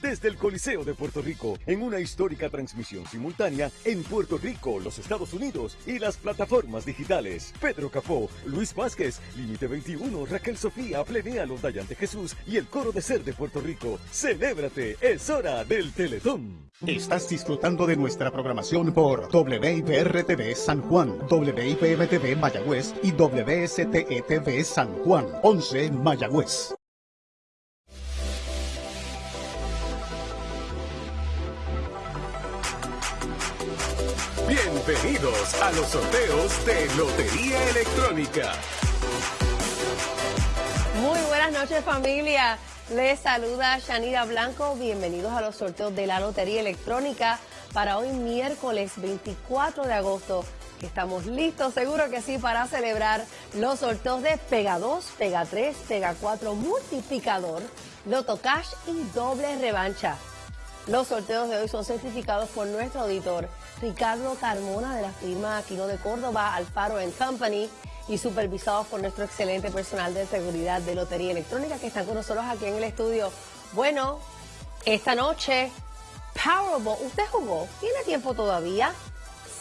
desde el Coliseo de Puerto Rico en una histórica transmisión simultánea en Puerto Rico, los Estados Unidos y las plataformas digitales. Pedro Capó, Luis Vázquez, Límite 21, Raquel Sofía, Plenéalo, Dayante Jesús y el Coro de Ser de Puerto Rico. ¡Celébrate! Es hora del Teletón. Estás disfrutando de nuestra programación por WIPR-TV San Juan, WIPM-TV Mayagüez y WSTE-TV San Juan, 11 Mayagüez. Bienvenidos a los sorteos de Lotería Electrónica. Muy buenas noches familia. Les saluda Shanida Blanco. Bienvenidos a los sorteos de la Lotería Electrónica para hoy miércoles 24 de agosto. Estamos listos, seguro que sí, para celebrar los sorteos de Pega 2, Pega 3, Pega 4, Multiplicador, Loto Cash y Doble Revancha. Los sorteos de hoy son certificados por nuestro auditor Ricardo Carmona de la firma Aquino de Córdoba, Alfaro Company y supervisados por nuestro excelente personal de seguridad de Lotería Electrónica que están con nosotros aquí en el estudio. Bueno, esta noche, Powerball, ¿usted jugó? ¿Tiene tiempo todavía?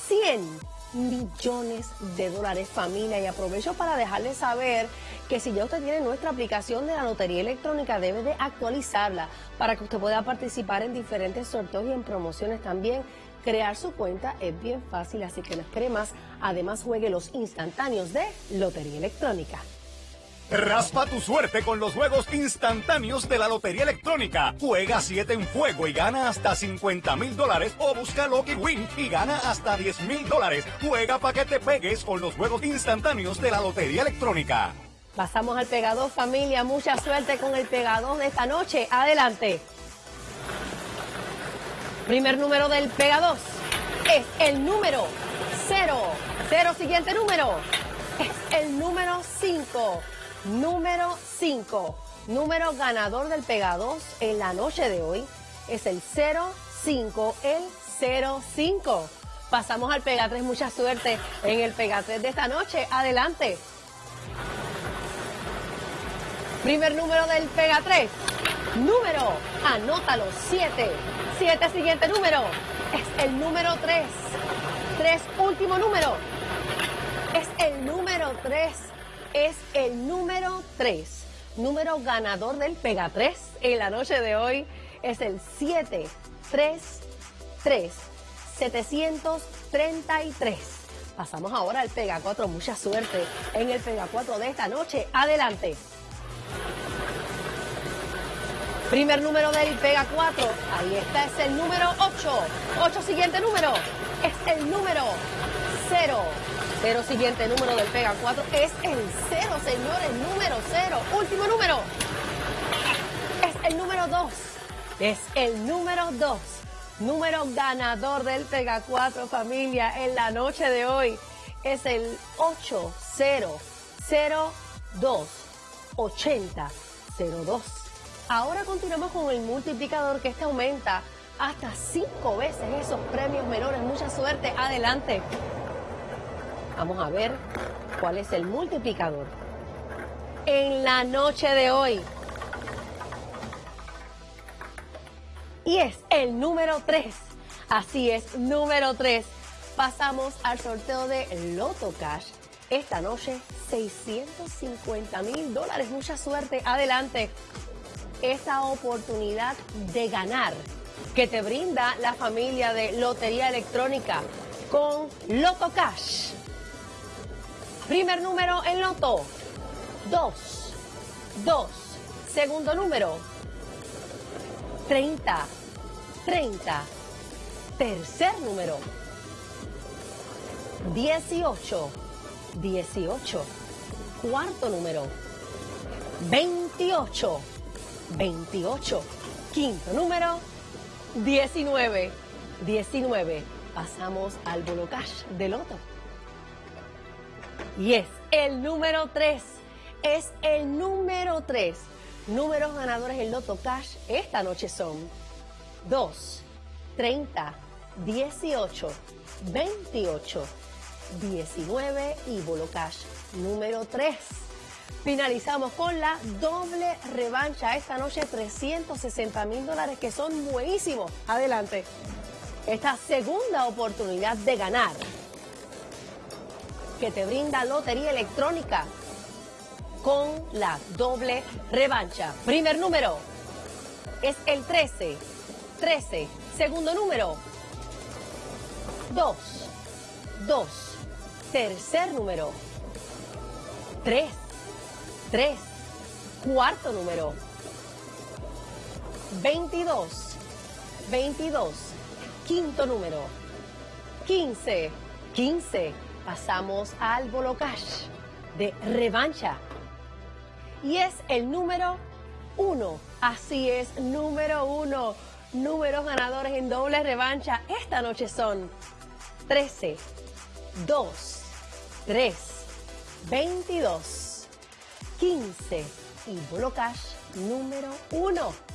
100 millones de dólares familia y aprovecho para dejarles saber que si ya usted tiene nuestra aplicación de la Lotería Electrónica debe de actualizarla para que usted pueda participar en diferentes sorteos y en promociones también. Crear su cuenta es bien fácil, así que no espere más. Además, juegue los instantáneos de Lotería Electrónica. Raspa tu suerte con los juegos instantáneos de la Lotería Electrónica. Juega 7 en fuego y gana hasta 50 mil dólares o busca Lucky Win y gana hasta 10 mil dólares. Juega para que te pegues con los juegos instantáneos de la Lotería Electrónica. Pasamos al pegador familia. Mucha suerte con el pegador de esta noche. Adelante. Primer número del Pega 2 es el número 0. Cero siguiente número es el número 5. Número 5. Número ganador del Pega 2 en la noche de hoy es el 05, el 05. Pasamos al Pega 3. Mucha suerte en el Pega 3 de esta noche. Adelante. Primer número del Pega 3. Número, anótalo, 7. 7 siguiente número. Es el número 3. 3 último número. Es el número 3. Es el número 3. Número ganador del Pega 3 en la noche de hoy es el 7. 3. 3. 733. Pasamos ahora al Pega 4. Mucha suerte en el Pega 4 de esta noche. Adelante. Primer número del Pega 4. Ahí está, es el número 8. 8 siguiente número. Es el número 0. 0 siguiente número del Pega 4. Es el 0, señores. Número 0. Último número. Es el número 2. Es el número 2. Número ganador del Pega 4, familia, en la noche de hoy. Es el 8002 8002. Ahora continuamos con el multiplicador que este aumenta hasta cinco veces esos premios menores. Mucha suerte. Adelante. Vamos a ver cuál es el multiplicador. En la noche de hoy. Y es el número 3. Así es, número 3. Pasamos al sorteo de Loto Cash. Esta noche, 650 mil dólares. Mucha suerte. Adelante esa oportunidad de ganar que te brinda la familia de Lotería Electrónica con Loto Cash. Primer número en Loto, 2, 2. Segundo número, 30, 30. Tercer número, 18, 18. Cuarto número, 28. 28. Quinto número, 19. 19. Pasamos al bolo cash de loto. Y es el número 3. Es el número 3. Números ganadores en Loto Cash esta noche son 2, 30, 18, 28, 19 y Bolo Cash número 3. Finalizamos con la doble revancha. Esta noche 360 mil dólares que son buenísimos. Adelante. Esta segunda oportunidad de ganar que te brinda Lotería Electrónica con la doble revancha. Primer número es el 13. 13. Segundo número 2. 2. Tercer número 3. 3. Cuarto número 22. 22. Quinto número 15. 15. Pasamos al Bolo Cash de revancha. Y es el número 1. Así es, número 1. Números ganadores en doble revancha esta noche son 13, 2, 3, 22, 15 y Bolo Cash número 1.